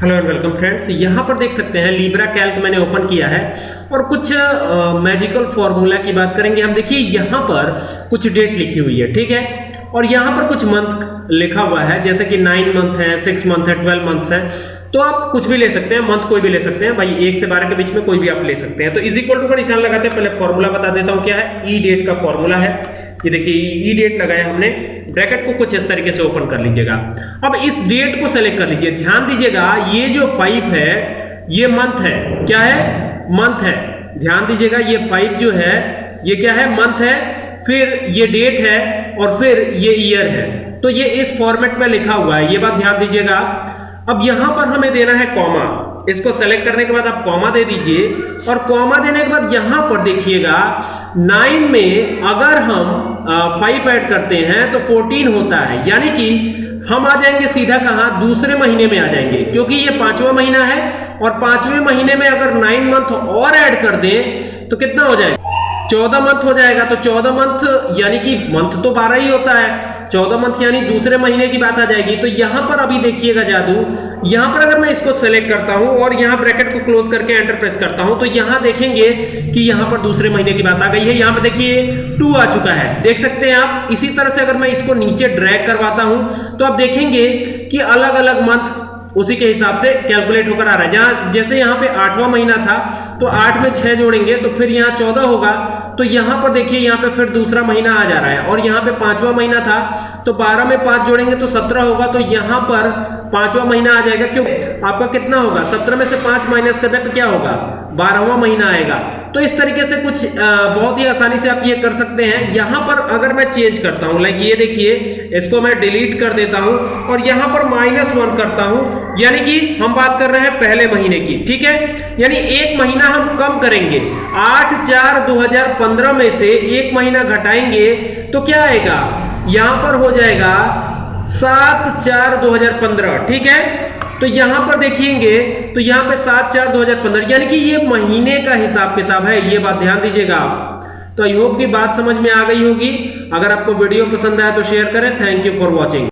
Hello and welcome friends यहाँ पर देख सकते हैं लीब्रा कैल्क मैंने ओपन किया है। और कुछ मैजिकल फॉर्मूला की बात करेंगे। हम देखिए, यहाँ पर कुछ डेट लिखी हुई है, ठीक है? और यहाँ पर कुछ मंथ लिखा हुआ है, जैसे कि नाइन मंथ है सिक्स मंथ है ट्वेल्व मंथ्स है। तो आप कुछ भी ले सकते हैं मंथ कोई भी ले सकते हैं। भाई, एक से बारह के बीच में कोई भी आप ले सकते हैं। तो इज़ इक्वल टू का निशान लगाते हैं, पहले फॉर्मूला बता देता हूँ क्या है। ई डेट का फॉर्मूला है। ये देखिए ई डेट लगाया हमने। ब्रैकेट को कुछ इस तरीके से ओपन कर लीजिएगा। अब इस डेट को सेलेक्ट कर लीजिए। ध्यान दीजिएगा, ये जो फाइव है, ये मंथ है। क्या है? मंथ है। ध्यान दीजिएगा, ये फाइव जो है, ये क्या है? मंथ है। फिर ये डेट है और फिर ये ईयर है। तो ये इस फॉर्मेट में लिखा हुआ है। ये बात ध्यान दीजिएगा। अब यहाँ पर हमें देना है कॉमा इसको सेलेक्ट करने के बाद आप कॉमा दे दीजिए। और कॉमा देने के बाद यहाँ पर देखिएगा नाइन में अगर हम फाइव ऐड करते हैं तो फोर्टीन होता है। यानी कि हम आ जाएँगे सीधा कहाँ? दूसरे महीने में आ जाएँगे, क्योंकि ये पांचवा महीना है, और पाँचवें महीने में अगर नाइन मंथ और ऐड कर दें तो कितना हो जाएगा? चौदह मंथ हो जाएगा तो चौदह मंथ यानी कि मंथ तो बारह ही होता है। चौदह मंथ यानी दूसरे महीने की बात आ जाएगी। तो यहाँ पर अभी देखिएगा जादू, यहाँ पर अगर मैं इसको सेलेक्ट करता हूँ और यहाँ ब्रैकेट को क्लोज करके एंटर प्रेस करता हूँ तो यहाँ देखेंगे कि यहाँ पर दूसरे महीने की बात आ गई है। यहाँ पर देखिए टू आ चुका है। देख सकते हैं आप, इसी तरह से अगर मैं इसको नीचे ड्रैग करवाता हूँ तो आप देखेंगे कि अलग अलग मंथ उसी के हिसाब से कैलकुलेट होकर आ रहा है। जहाँ जैसे यहाँ पे आठवां महीना था तो आठ में छह जोड़ेंगे तो फिर यहाँ चौदह होगा। तो यहाँ पर देखिए यहाँ पे फिर दूसरा महीना आ जा रहा है और यहाँ पे पांचवा महीना था तो बारह में पाँच जोड़ेंगे तो सत्रह होगा तो यहाँ पर पांचवा महीना आ जाएगा। क्यों? आपका कितना होगा? सत्रह में से पाँच माइनस कर दे तो क्या होगा? बारहवा महीना आएगा। तो इस तरीके से कुछ आ, बहुत ही आसानी से आप ये कर सकते हैं। यहाँ पर अगर मैं चेंज करता हूँ लाइक ये देखिए इसको मैं डिलीट कर देता हूँ और यहाँ पर माइनस वन करता हूँ यानी कि हम बात कर रहे हैं पहले महीने की ठीक है? यानी एक महीना हम कम करेंगे। आठ चार दो में से एक महीना घटाएँगे तो क्या आएगा? यहाँ पर हो जाएगा सात चार दो हज़ार पंद्रह, ठीक है? तो यहाँ पर देखेंगे तो यहाँ पे सात चार दो हज़ार पंद्रह, यानी कि ये महीने का हिसाब किताब है, ये बात ध्यान दीजिएगा आप। तो आई होप की बात समझ में आ गई होगी। अगर आपको वीडियो पसंद आया तो शेयर करें। Thank you for watching